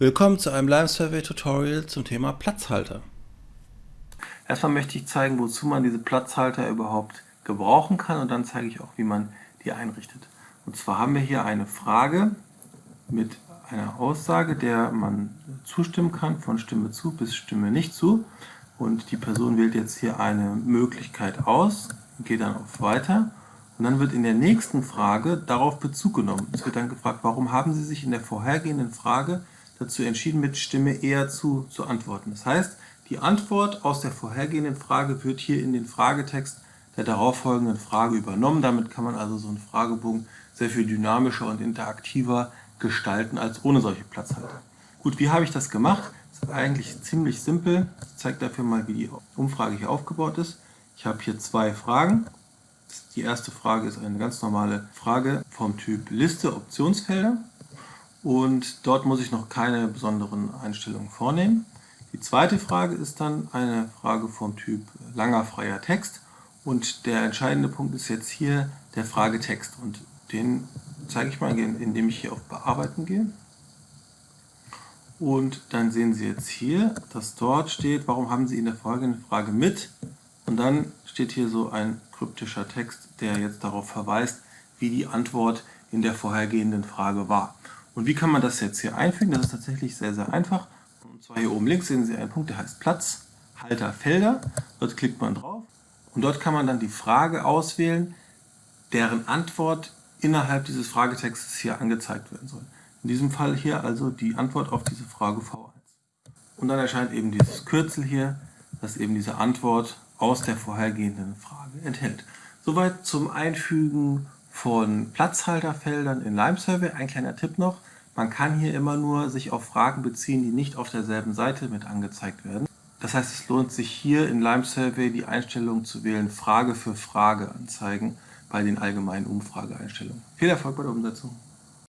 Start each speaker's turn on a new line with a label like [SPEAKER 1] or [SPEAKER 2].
[SPEAKER 1] Willkommen zu einem Lime Survey Tutorial zum Thema Platzhalter. Erstmal möchte ich zeigen, wozu man diese Platzhalter überhaupt gebrauchen kann und dann zeige ich auch, wie man die einrichtet. Und zwar haben wir hier eine Frage mit einer Aussage, der man zustimmen kann, von Stimme zu bis Stimme nicht zu. Und die Person wählt jetzt hier eine Möglichkeit aus, geht dann auf Weiter und dann wird in der nächsten Frage darauf Bezug genommen. Es wird dann gefragt, warum haben Sie sich in der vorhergehenden Frage dazu entschieden, mit Stimme eher zu, zu antworten. Das heißt, die Antwort aus der vorhergehenden Frage wird hier in den Fragetext der darauffolgenden Frage übernommen. Damit kann man also so einen Fragebogen sehr viel dynamischer und interaktiver gestalten als ohne solche Platzhalter. Gut, wie habe ich das gemacht? Das ist eigentlich ziemlich simpel. Ich zeige dafür mal, wie die Umfrage hier aufgebaut ist. Ich habe hier zwei Fragen. Die erste Frage ist eine ganz normale Frage vom Typ Liste Optionsfelder und dort muss ich noch keine besonderen Einstellungen vornehmen. Die zweite Frage ist dann eine Frage vom Typ langer freier Text und der entscheidende Punkt ist jetzt hier der Fragetext und den zeige ich mal, indem ich hier auf Bearbeiten gehe. Und dann sehen Sie jetzt hier, dass dort steht, warum haben Sie in der folgenden Frage mit? Und dann steht hier so ein kryptischer Text, der jetzt darauf verweist, wie die Antwort in der vorhergehenden Frage war. Und wie kann man das jetzt hier einfügen? Das ist tatsächlich sehr, sehr einfach. Und zwar hier oben links sehen Sie einen Punkt, der heißt Platz, Halter, Felder. Dort klickt man drauf und dort kann man dann die Frage auswählen, deren Antwort innerhalb dieses Fragetextes hier angezeigt werden soll. In diesem Fall hier also die Antwort auf diese Frage V1. Und dann erscheint eben dieses Kürzel hier, das eben diese Antwort aus der vorhergehenden Frage enthält. Soweit zum Einfügen von Platzhalterfeldern in Lime Survey. Ein kleiner Tipp noch, man kann hier immer nur sich auf Fragen beziehen, die nicht auf derselben Seite mit angezeigt werden. Das heißt, es lohnt sich hier in Lime Survey die Einstellung zu wählen, Frage für Frage anzeigen bei den allgemeinen Umfrageeinstellungen. Viel Erfolg bei der Umsetzung!